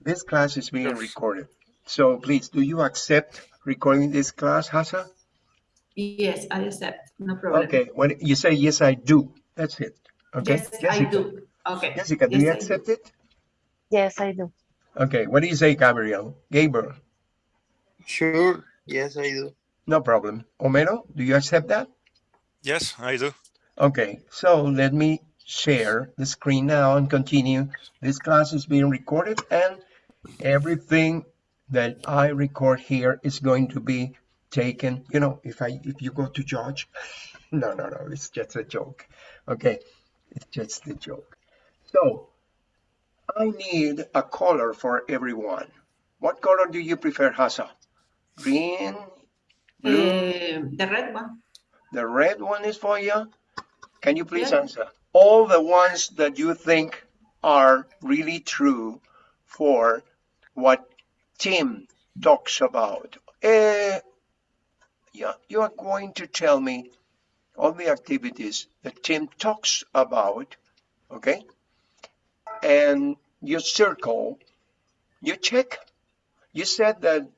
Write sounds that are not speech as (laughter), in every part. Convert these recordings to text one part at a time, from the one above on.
This class is being Yes. recorded. So please, do you accept recording this class, Hasa? Yes, I accept. No problem. Okay, when you say yes, I do, that's it. Okay, Yes, I do. Okay. Jessica, do Yes, you I do. accept it? Yes, I do. Okay, what do you say, Gabriel? Gabriel, Sure. Yes, I do. no problem. Homero, do you accept that? Yes, I do. Okay, so let me share the screen now and continue. This class is being recorded and everything that I record here is going to be taken, you know, if I if you go to judge, (laughs) no, no, no, it's just a joke. Okay, it's just a joke. So I need a color for everyone. What color do you prefer, Hasa? Green, blue? Eh, the red one. The red one is for you. Can you please Yeah. answer? All the ones that you think are really true for what Tim talks about. Eh, yeah, you are going to tell me all the activities that Tim talks about, okay? And you circle, you check. You said that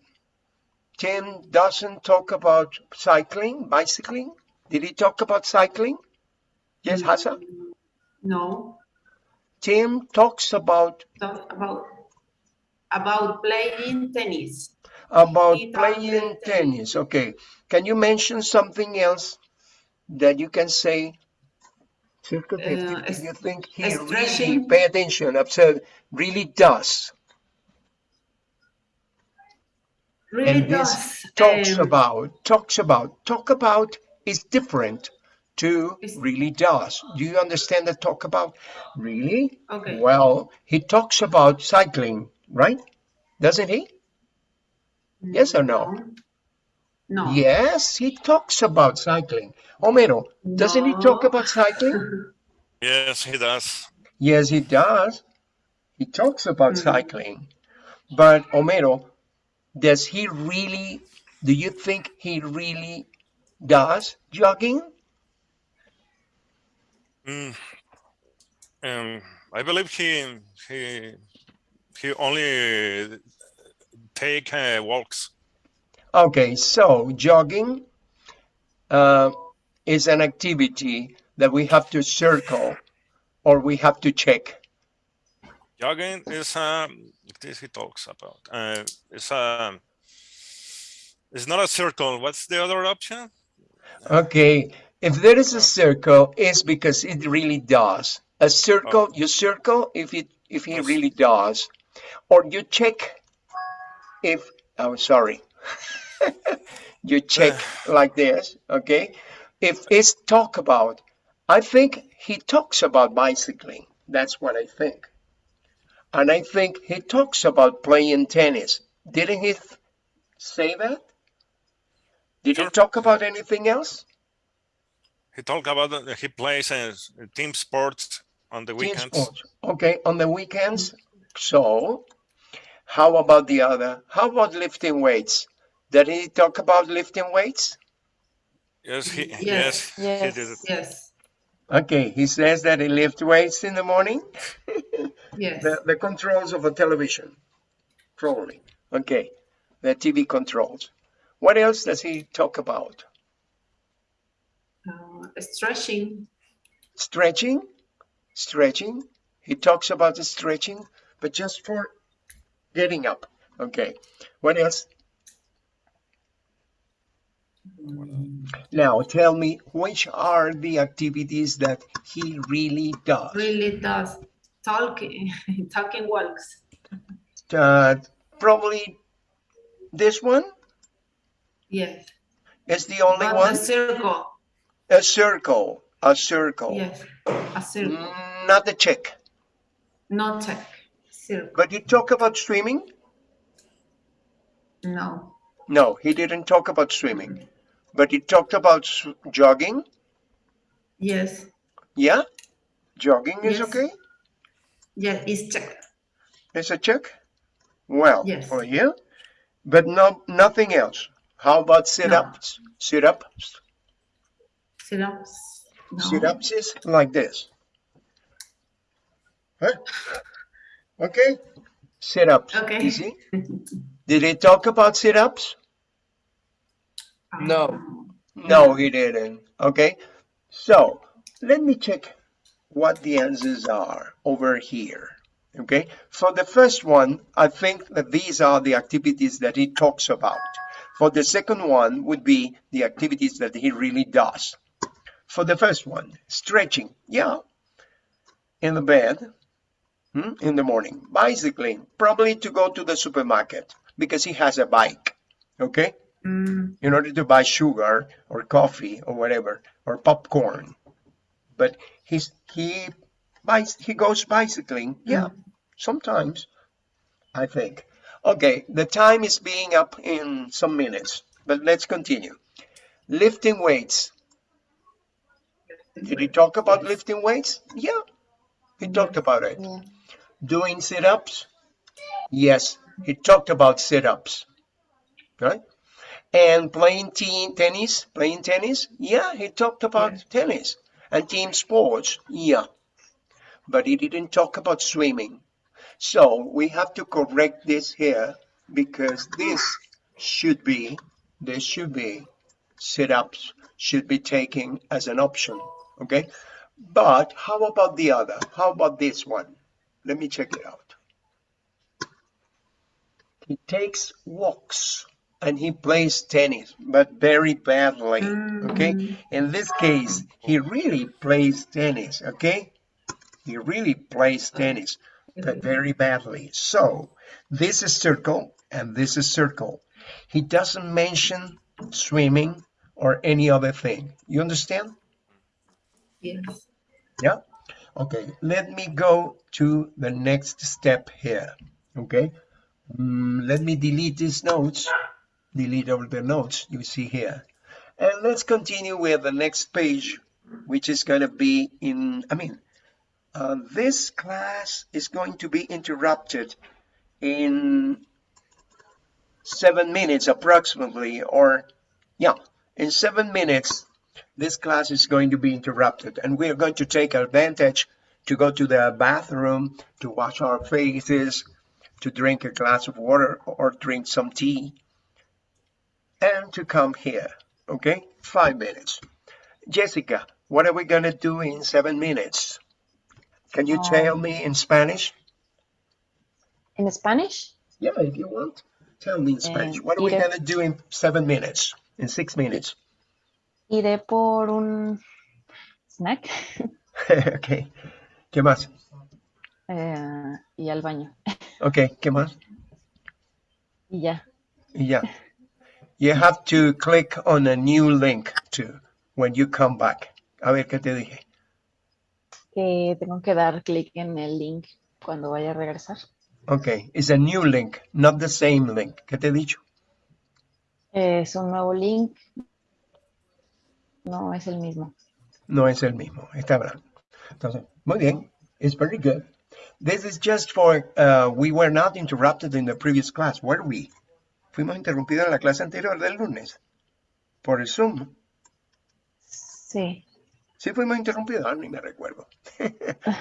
Tim doesn't talk about cycling, bicycling. Did he talk about cycling? Yes, Hassan. No. Tim talks about Talk about about playing tennis. about talked playing about tennis. Okay. Can you mention something else that you can say? Circle Uh, 50, es- do you think he really, pay attention, observe, really does? Really and this does. talks um, about, talks about, talk about is different to really does. Do you understand the talk about? Really? Okay. Well, he talks about cycling, right? Doesn't he? Yes or no? No. Yes, he talks about cycling. Homero, doesn't he talk about cycling? (laughs) Yes, he does. Yes, he does. He talks about Mhm. cycling. But Homero, does he really, do you think he really does jogging? Mm. Um, I believe he he he only take uh, walks. Okay, so jogging uh, is an activity that we have to circle or we have to check. Jogging is um this he talks about. Uh, it's um it's not a circle. What's the other option? Okay, if there is a circle, it's because it really does. A circle, you circle if it if he really does, or you check if. Oh, sorry. (laughs) you check (sighs) like this, okay? If it's talk about, I think he talks about bicycling. That's what I think. And I think he talks about playing tennis. Didn't he th- say that? Did he talk about anything else? He talked about that he plays uh, team sports on the weekends. Okay, on the weekends. So, how about the other? How about lifting weights? Did he talk about lifting weights? Yes, he Yes. yes, he Yes. did it. Yes. Okay, he says that he lifts weights in the morning. (laughs) Yes. The, the controls of a television, probably. Okay, the TV controls. What else does he talk about? Uh, stretching. Stretching, stretching. He talks about the stretching, but just for getting up. Okay. What else? Now tell me which are the activities that he really does. Really does. Talking. (laughs) Talking walks. Uh, probably this one Yes. is the only But one. A circle. A circle, a circle. Yes. A circle. Mm, Not the check. Not check. But you talk about swimming? No. No, he didn't talk about swimming. But he talked about jogging. Yes. Yeah? Jogging is okay? Yes. It's check. It's a check? Well, Yes. Oh, for you. But no, nothing else. How about sit-ups? Sit-ups? Sit-ups. No. Sit-ups is like this. Huh? Okay? Sit-ups. Okay. You (laughs) see? Did he talk about sit-ups? No. No, he didn't. Okay. So let me check what the answers are over here. Okay. For the first one, I think that these are the activities that he talks about. For the second one would be the activities that he really does. For the first one, stretching. Yeah. In the bed. Hmm, In the morning. Bicycling. Probably to go to the supermarket because he has a bike. Okay? Mm, in order to buy sugar or coffee or whatever or popcorn. But he's he buys he goes bicycling. Yeah. Sometimes i think. Okay the time is being up in some minutes but let's continue. Lifting weights. Did he talk about lifting weights? Yeah he talked about it. Yeah. doing sit-ups? Yes he talked about sit-ups. Right? And playing teen tennis? Playing tennis? Yeah he talked about tennis. And team sports? Yeah. But he didn't talk about swimming. So we have to correct this here because this should be this should be sit-ups should be taken as an option. Okay but how about the other how about this one let me check it out he takes walks and he plays tennis, but very badly. Okay. Mm. In this case, he really plays tennis. Okay. He really plays tennis, but mm-hmm. very badly. So this is circle and this is circle. He doesn't mention swimming or any other thing. You understand? yes. Yeah. Okay. Let me go to the next step here. Okay. Mm, let me delete these notes. Delete all the notes you see here. And let's continue with the next page, which is going to be in, I mean, uh, this class is going to be interrupted in seven minutes approximately, or yeah, in seven minutes, this class is going to be interrupted and we are going to take advantage to go to the bathroom, to wash our faces, to drink a glass of water or drink some tea, and to come here. Okay, five minutes. Jessica, what are we going to do in seven minutes? Can you tell me in Spanish? In Spanish? Yeah, if you want. Tell me in Spanish. Eh, What are we going to do in seven minutes? In six minutes? Iré por un snack (laughs) ok. ¿Qué más? eh, y al baño. (laughs) Ok, ¿qué más? Y ya. Y ya. You have to click on a new link too when you come back. A ver qué te dije. Que tengo que dar clic en el link cuando vaya a regresar. Okay, it's a new link, not the same link. ¿Qué te he dicho? Es un nuevo link. No es el mismo. No es el mismo. Está blanco. Entonces, muy bien. It's very good. This is just for, uh, we were not interrupted in the previous class, were we? Fuimos interrumpidos en la clase anterior del lunes. Por el Zoom. Sí. Sí fuimos interrumpidos, ah, ni me recuerdo. (laughs)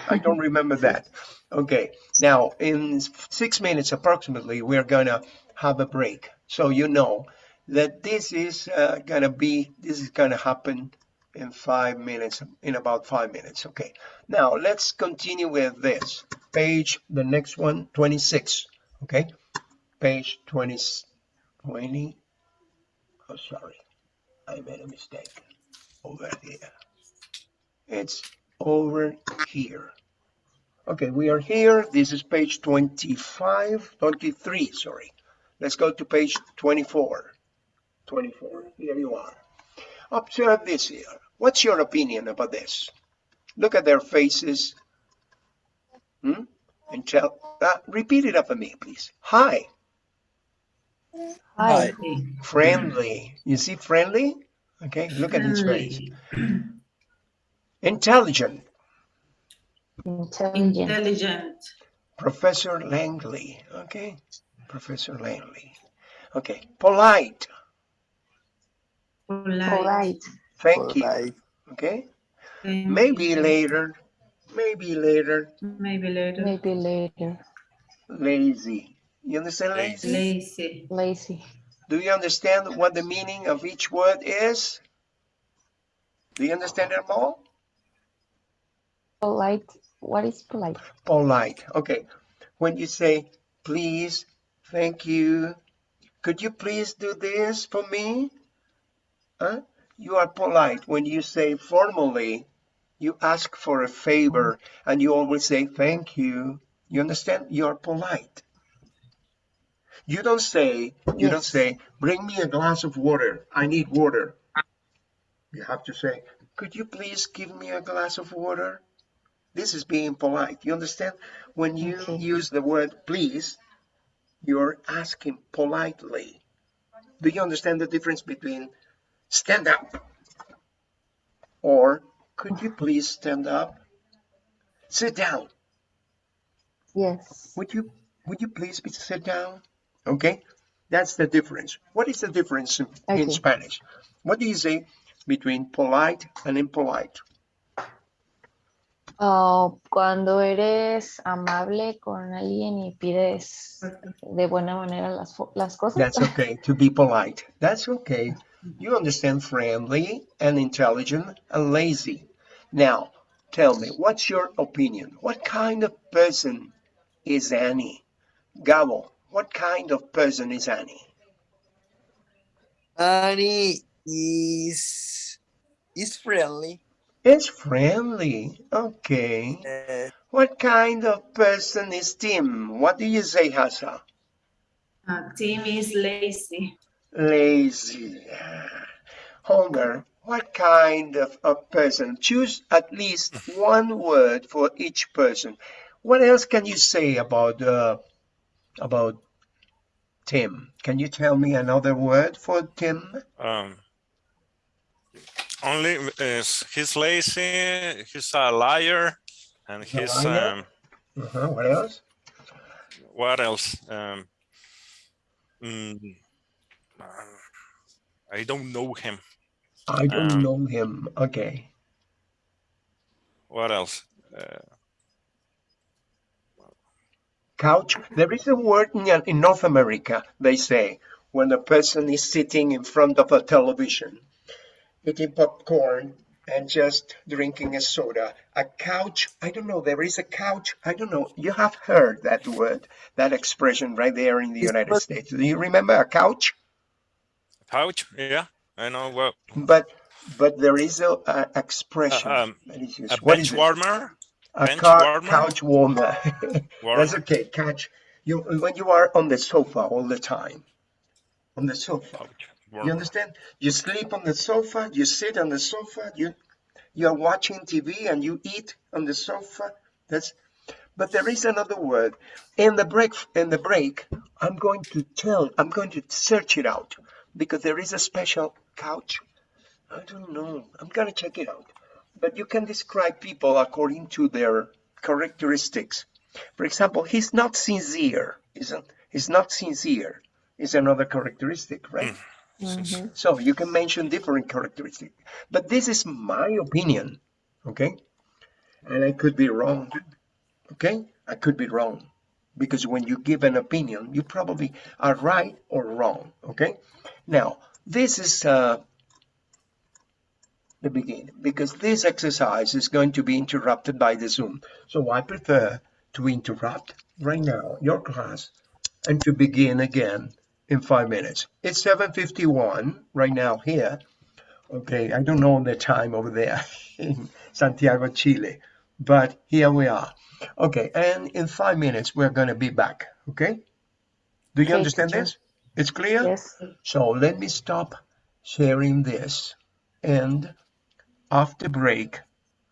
I don't remember that. Okay, now in six minutes approximately, we're gonna have a break. So you know that this is uh, gonna be, this is gonna happen in five minutes, in about five minutes. Okay, now let's continue with this. Page, the next one, 26. Okay, page 20, 20. Oh, sorry, I made a mistake over here. It's over here. Okay, we are here. This is page 25, 23, sorry. Let's go to page 24. 24, here you are. Observe this here. What's your opinion about this? Look at their faces. Hmm? And tell, uh, repeat it after me, please. Hi, Hi. Okay. friendly. You see friendly? Okay, look at his face. Intelligent. Intelligent. Intelligent. Professor Langley. Okay, Professor Langley. Okay, polite. Polite. Polite. Thank you. Okay, Thank maybe you. later. Maybe later. Maybe later. Maybe later. lazy. You understand Lazy. lazy? Lazy. Lazy. Do you understand what the meaning of each word is? Do you understand them all? Polite. What is polite? Polite. Okay. When you say, please, thank you, could you please do this for me? Huh? You are polite. When you say formally, you ask for a favor and you always say, thank you. You understand? You're polite. You don't say, you don't say, bring me a glass of water. I need water. You have to say, could you please give me a glass of water? This is being polite. You understand? When you Okay. use the word please, you're asking politely. Do you understand the difference between stand up or could you please stand up? Sit down. Yes. Would you would you please be sit down? Okay, that's the difference. What is the difference in, in Spanish? What do you say between polite and impolite? Oh, cuando eres amable con alguien y pides de buena manera las, las cosas. That's okay to be polite. That's okay. You understand friendly and intelligent and lazy. Now, tell me, what's your opinion? What kind of person is Annie? Gabo, what kind of person is Annie? Annie is is friendly. It's friendly. Okay. Uh, What kind of person is Tim? What do you say, Hassa? Uh, Tim is lazy. Lazy. Homer, what kind of a person? Choose at least one word for each person. What else can you say about uh, about Tim? Can you tell me another word for Tim? Um, only is he's lazy, he's a liar, and He's a liar? um, Uh-huh. What else? what else? Um, mm, uh, I don't know him. I don't Um, know him. Okay. What else? Uh, couch. There is a word in, in North America, they say, when a person is sitting in front of a television, eating popcorn and just drinking a soda. A couch, I don't know, there is a couch, I don't know. You have heard that word, that expression right there in the United States. Do you remember a couch? Couch? Yeah, I know. Well, But but there is a, a expression um, is used. a What bench is warmer. A bench warmer? couch warmer. (laughs) warmer. That's okay. Couch. You when you are on the sofa all the time, on the sofa. Couch You understand? You sleep on the sofa. You sit on the sofa. You you're watching TV and you eat on the sofa. That's. But there is another word. In the break, in the break, I'm going to tell. I'm going to search it out because there is a special couch. I don't know. I'm gonna check it out. But you can describe people according to their characteristics. For example, he's not sincere. Isn't? He's not sincere. Is another characteristic, right? Mhm. So you can mention different characteristics. But this is my opinion, okay? And I could be wrong, okay? I could be wrong. Because when you give an opinion, you probably are right or wrong, okay? Now, this is uh, the beginning, because this exercise is going to be interrupted by the Zoom. So I prefer to interrupt right now your class and to begin again in five minutes. It's 7.51 right now here. Okay, I don't know the time over there (laughs) in Santiago, Chile, but here we are. Okay, and in five minutes we're going to be back. Okay? Do you Okay, understand this? It's clear? Yes. So let me stop sharing this. And after break,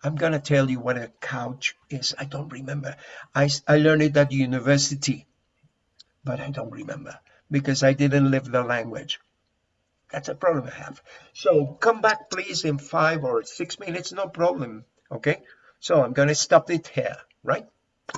I'm going to tell you what a couch is. I don't remember. I, I learned it at university, but I don't remember because I didn't live the language. That's a problem I have. So come back, please, in five or six minutes. No problem. Okay. So I'm going to stop it here, right?